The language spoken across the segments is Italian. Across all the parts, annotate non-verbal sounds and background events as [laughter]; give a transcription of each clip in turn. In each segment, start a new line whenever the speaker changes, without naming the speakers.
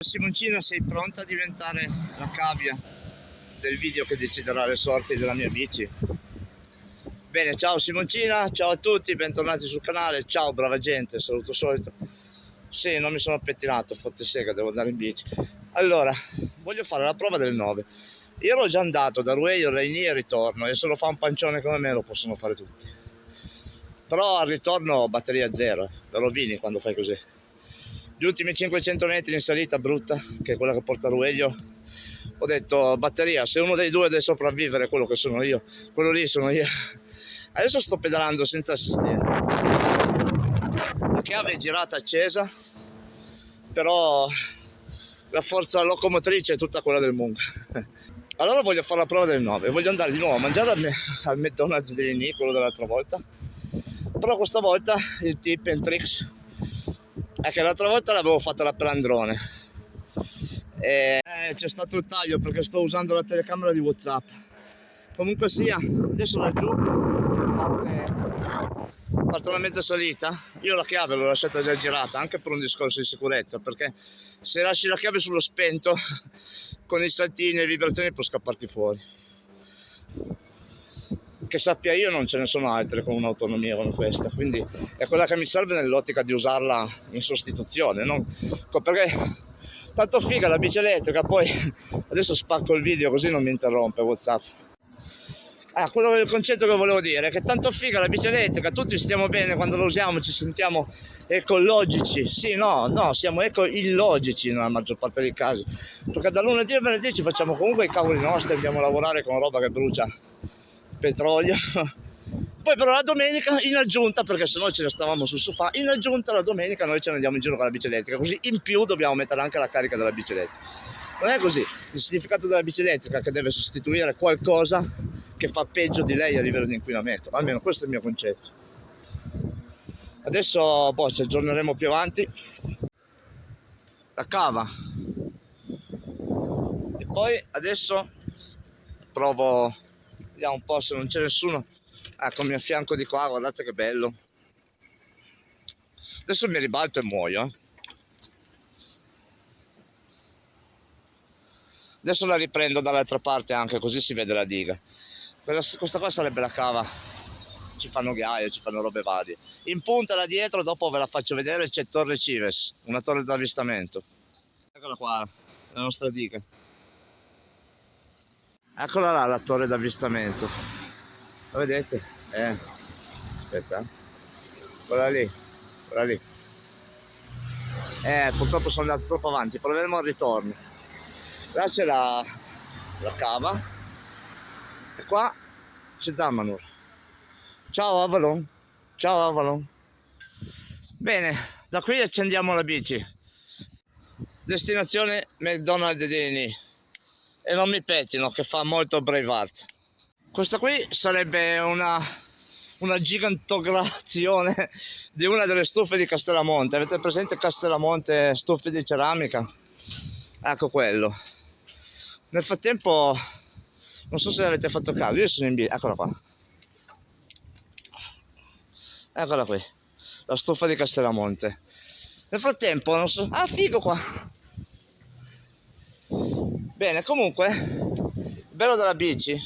Simoncina sei pronta a diventare la cavia del video che deciderà le sorti della mia bici? Bene, ciao Simoncina, ciao a tutti, bentornati sul canale, ciao brava gente, saluto solito. Sì, non mi sono pettinato, fotte sega, devo andare in bici. Allora, voglio fare la prova del 9. Io ero già andato da Rueio, Regni e ritorno, e se lo fa un pancione come me lo possono fare tutti. Però al ritorno batteria zero, lo rovini quando fai così gli ultimi 500 metri in salita brutta, che è quella che porta a Rueglio, ho detto batteria, se uno dei due deve sopravvivere, quello che sono io, quello lì sono io. Adesso sto pedalando senza assistenza. La chiave è girata accesa, però la forza locomotrice è tutta quella del Mung. Allora voglio fare la prova del 9, voglio andare di nuovo a mangiare al, al McDonald's di Rini, quello dell'altra volta, però questa volta il tip and tricks che l'altra volta l'avevo fatta la pelandrone. E eh, c'è stato il taglio perché sto usando la telecamera di whatsapp. Comunque sia adesso laggiù parte una mezza salita. Io la chiave l'ho lasciata già girata anche per un discorso di sicurezza perché se lasci la chiave sullo spento con i saltini e le vibrazioni può scapparti fuori che sappia io non ce ne sono altre con un'autonomia come questa. Quindi è quella che mi serve nell'ottica di usarla in sostituzione non? perché tanto figa la bici elettrica poi adesso spacco il video così non mi interrompe whatsapp. Ah, quello il concetto che volevo dire è che tanto figa la bici elettrica tutti stiamo bene quando la usiamo ci sentiamo ecologici. Sì no no siamo eco illogici nella maggior parte dei casi. Perché da lunedì a venerdì ci facciamo comunque i cavoli nostri andiamo a lavorare con roba che brucia petrolio. [laughs] Poi però la domenica in aggiunta perché se no ce ne stavamo sul sofà in aggiunta la domenica noi ce ne andiamo in giro con la bici elettrica così in più dobbiamo mettere anche la carica della bici elettrica non è così. Il significato della bici elettrica è che deve sostituire qualcosa che fa peggio di lei a livello di inquinamento. Almeno questo è il mio concetto. Adesso boh, ci aggiorneremo più avanti. La cava. E poi adesso provo vediamo un po' se non c'è nessuno. Eccomi a fianco di qua guardate che bello. Adesso mi ribalto e muoio eh. adesso la riprendo dall'altra parte anche così si vede la diga. Questa qua sarebbe la cava. Ci fanno ghiaie, ci fanno robe varie. In punta là dietro dopo ve la faccio vedere c'è Torre Cives una torre d'avvistamento. Eccola qua la nostra diga eccola là la torre d'avvistamento. La vedete? eh. Aspetta quella lì quella lì. Eh purtroppo sono andato troppo avanti proveremo al ritorno. Là c'è la, la cava. E qua c'è Damanur. Ciao Avalon. Ciao Avalon. Bene da qui accendiamo la bici. Destinazione McDonald's di Rini e non mi pettino che fa molto Braveheart questa qui sarebbe una una gigantograzione di una delle stufe di Castellamonte. Avete presente Castellamonte stufe di ceramica? Ecco quello. Nel frattempo non so se avete fatto caso io sono in bici eccola qua. Eccola qui la stufa di Castellamonte. Nel frattempo non so ah figo qua bene comunque il bello della bici.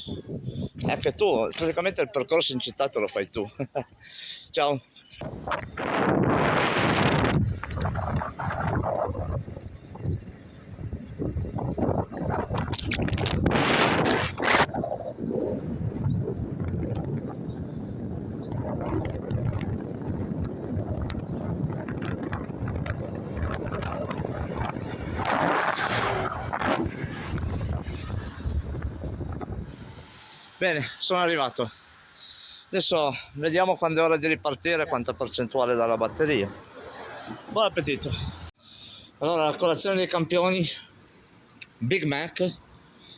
È che tu praticamente il percorso in città te lo fai tu. [laughs] Ciao bene sono arrivato. Adesso vediamo quando è ora di ripartire quanta percentuale dalla batteria. Buon appetito. Allora la colazione dei campioni Big Mac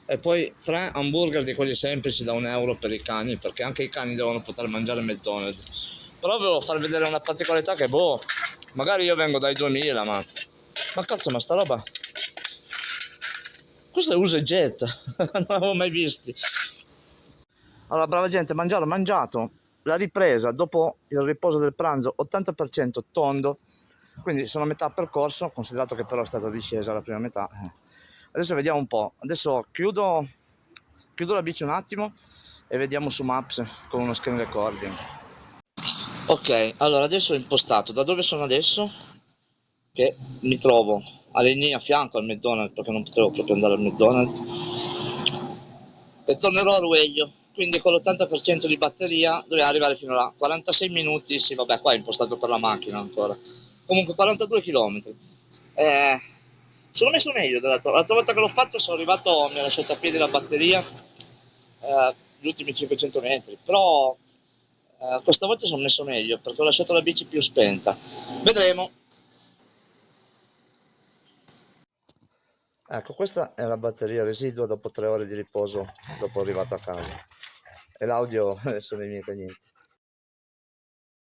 e poi tre hamburger di quelli semplici da un euro per i cani perché anche i cani devono poter mangiare McDonald's. Però volevo far vedere una particolarità che boh magari io vengo dai 2000 ma ma cazzo ma sta roba questo è usa e getta [laughs] non l'avevo mai visti allora, brava gente, mangiato, mangiato. La ripresa dopo il riposo del pranzo, 80% tondo, quindi sono a metà percorso considerato che però è stata discesa la prima metà. Adesso vediamo un po' adesso chiudo chiudo la bici un attimo e vediamo su Maps con uno screen recording. Ok allora adesso ho impostato. Da dove sono adesso? Che mi trovo alle linee a fianco al McDonald's perché non potevo proprio andare al McDonald's. E tornerò a Rueglio quindi con l'80% di batteria doveva arrivare fino a 46 minuti sì vabbè qua è impostato per la macchina ancora. Comunque 42 km eh, sono messo meglio l'altra volta che l'ho fatto sono arrivato mi ha lasciato a piedi la batteria eh, gli ultimi 500 metri però eh, questa volta sono messo meglio perché ho lasciato la bici più spenta. Vedremo. Ecco questa è la batteria residua dopo tre ore di riposo dopo arrivato a casa e l'audio sono i miei cagnetti